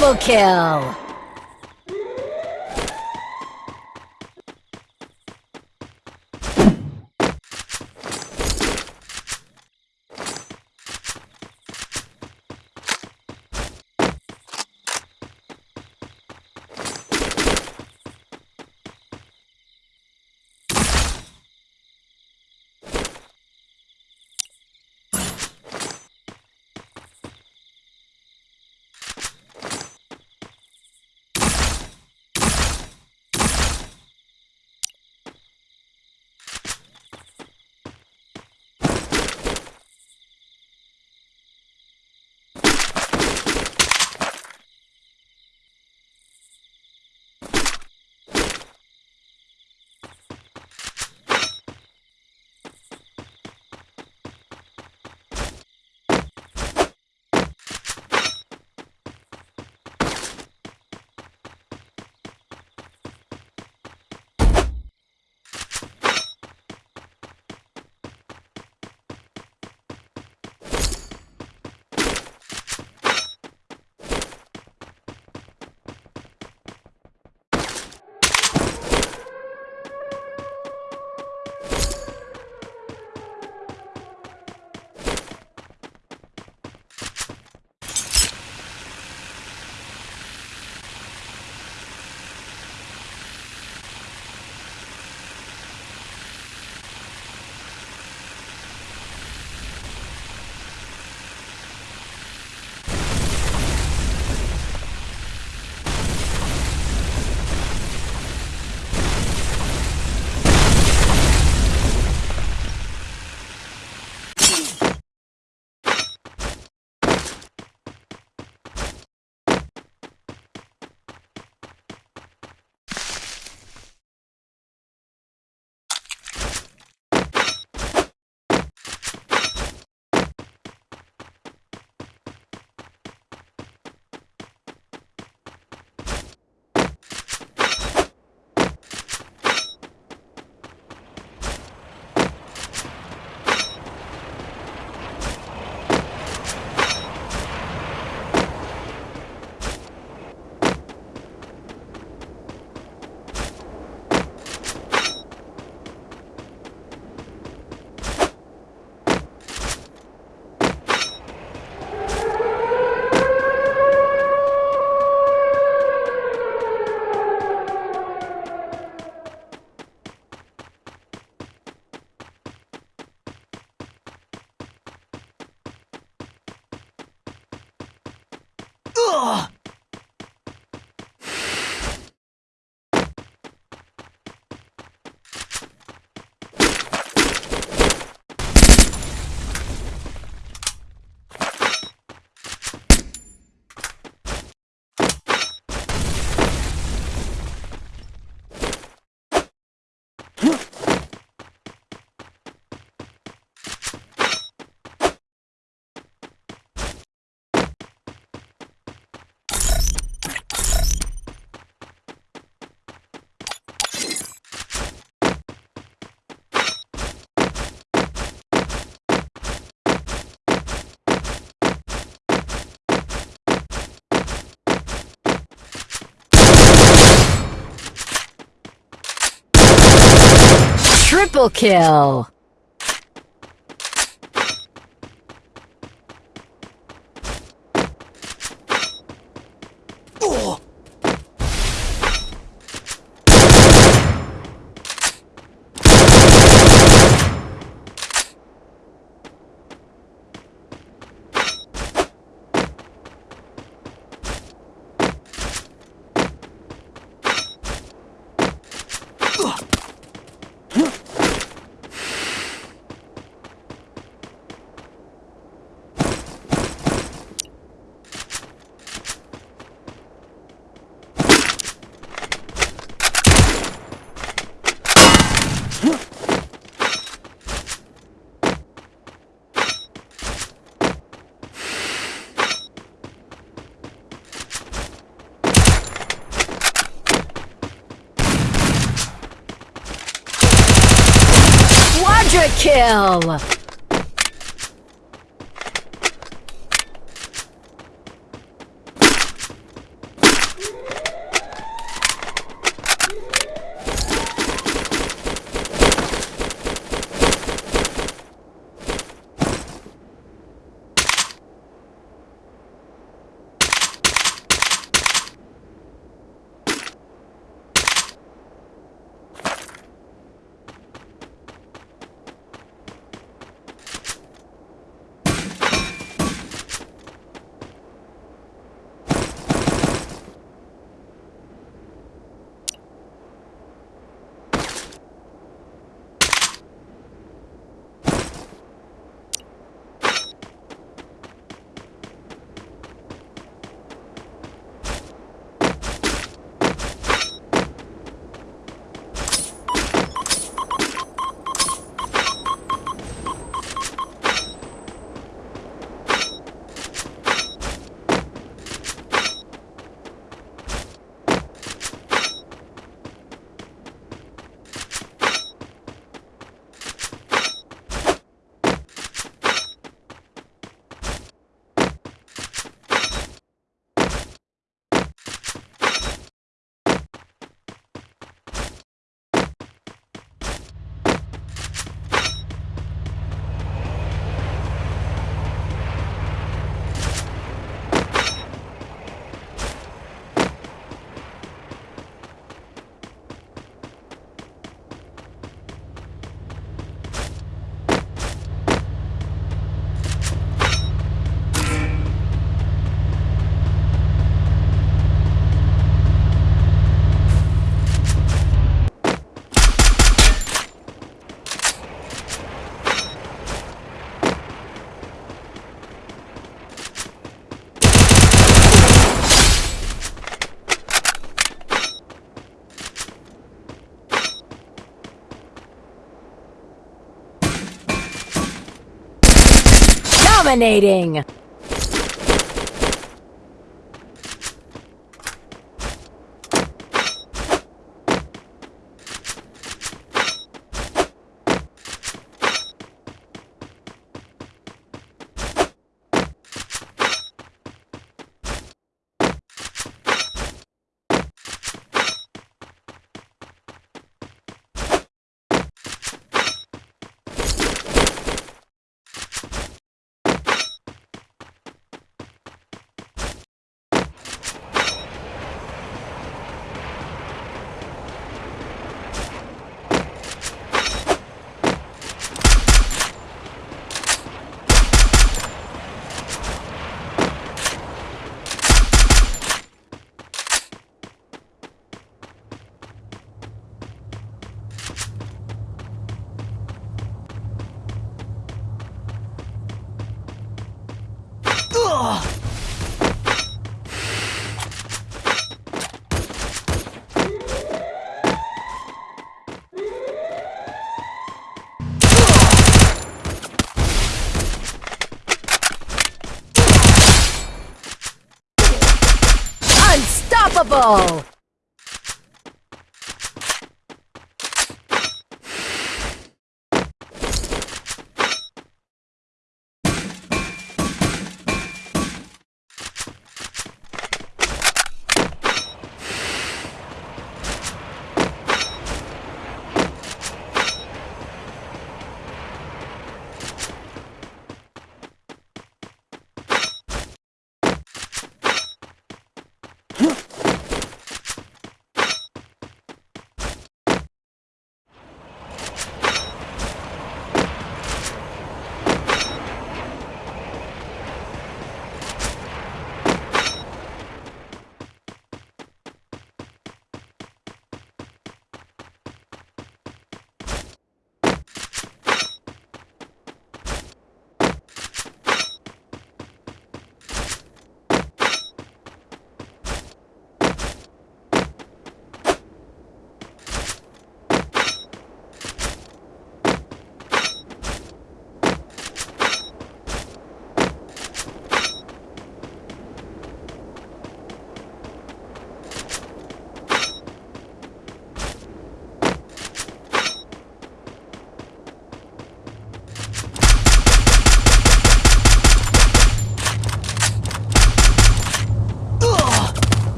Double kill! Triple kill! Kill! Dominating!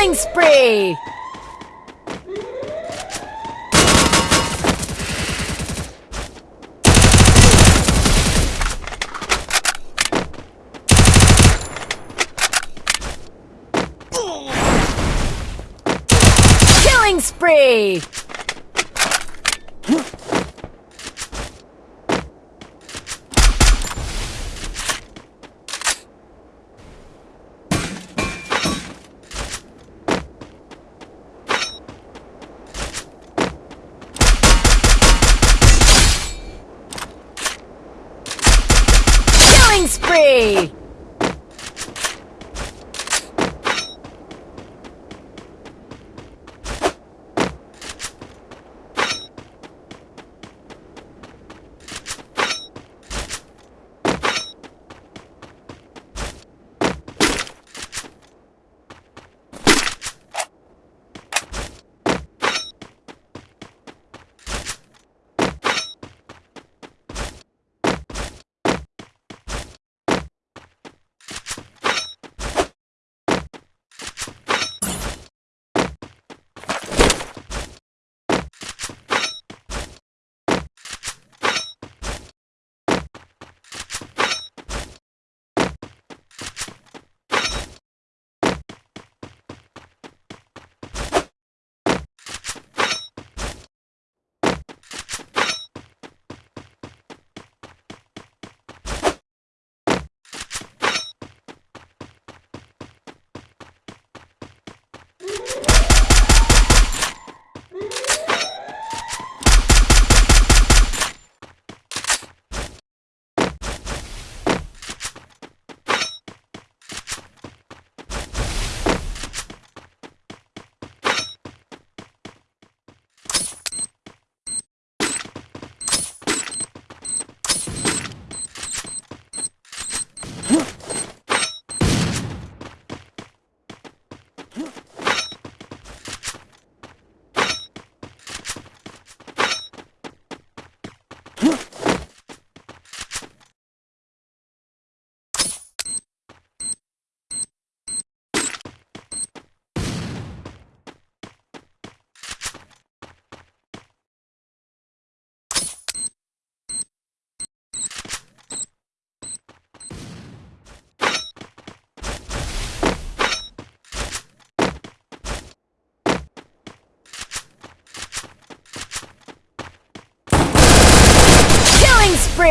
Killing spree! Killing spree!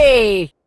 Spree!